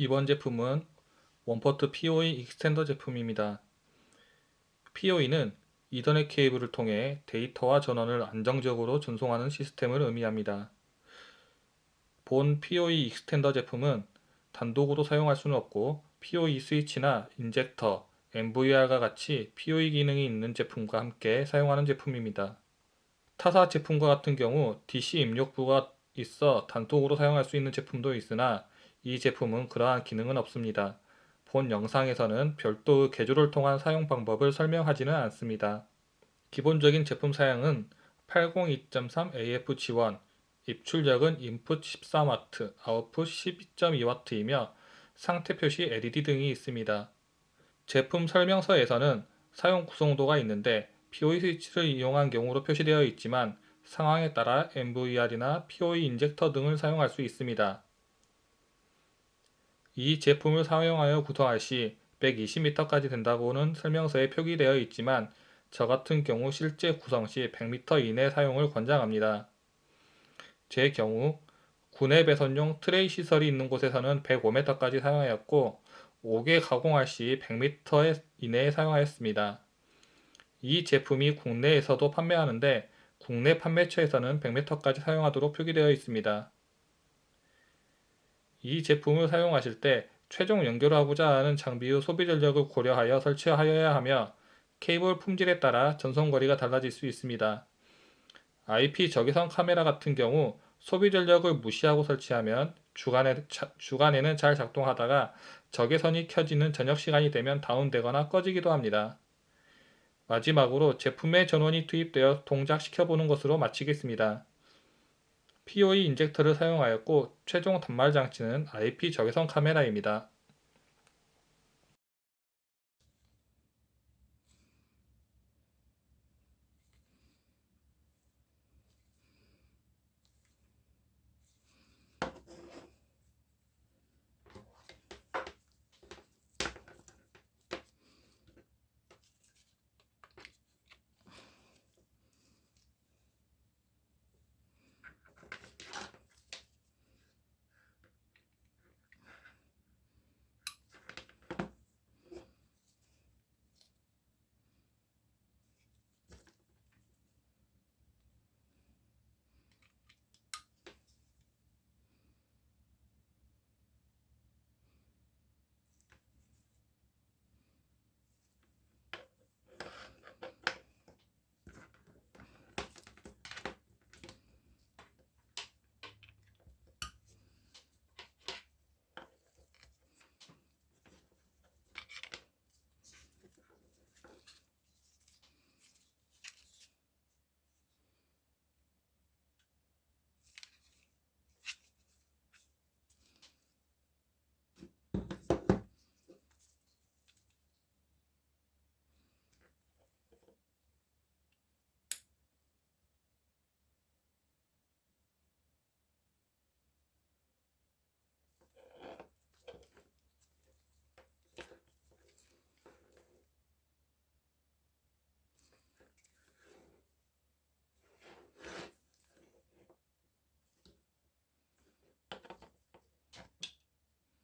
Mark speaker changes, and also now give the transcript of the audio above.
Speaker 1: 이번 제품은 one port PoE extender 제품입니다. PoE는 이더넷 케이블을 통해 데이터와 전원을 안정적으로 전송하는 시스템을 의미합니다. 본 PoE extender 제품은 단독으로 사용할 수는 없고 PoE 스위치나 injector, NVR과 같이 PoE 기능이 있는 제품과 함께 사용하는 제품입니다. 타사 제품과 같은 경우 DC 입력부가 있어 단독으로 사용할 수 있는 제품도 있으나 이 제품은 그러한 기능은 없습니다. 본 영상에서는 별도의 개조를 통한 사용 방법을 설명하지는 않습니다. 기본적인 제품 사양은 802.3 AF 지원, 입출력은 인풋 13W, 아웃풋 12.2W이며 상태 표시 LED 등이 있습니다. 제품 설명서에서는 사용 구성도가 있는데 PoE 스위치를 이용한 경우로 표시되어 있지만 상황에 따라 MVR이나 PoE 인젝터 등을 사용할 수 있습니다. 이 제품을 사용하여 구성할 시 120m까지 된다고는 설명서에 표기되어 있지만 저 같은 경우 실제 구성 시 100m 이내 사용을 권장합니다. 제 경우 군내 배선용 트레이 시설이 있는 곳에서는 105m까지 사용하였고 5개 가공할 시 100m 이내에 사용하였습니다. 이 제품이 국내에서도 판매하는데 국내 판매처에서는 100m까지 사용하도록 표기되어 있습니다. 이 제품을 사용하실 때 최종 연결하고자 하는 장비의 소비 전력을 고려하여 설치하여야 하며 케이블 품질에 따라 전송 거리가 달라질 수 있습니다. IP 적외선 카메라 같은 경우 소비 전력을 무시하고 설치하면 주간에, 주간에는 잘 작동하다가 적외선이 켜지는 저녁 시간이 되면 다운되거나 꺼지기도 합니다. 마지막으로 제품의 전원이 투입되어 동작시켜보는 것으로 마치겠습니다. PoE 인젝터를 사용하였고 최종 단말 장치는 IP 적외선 카메라입니다.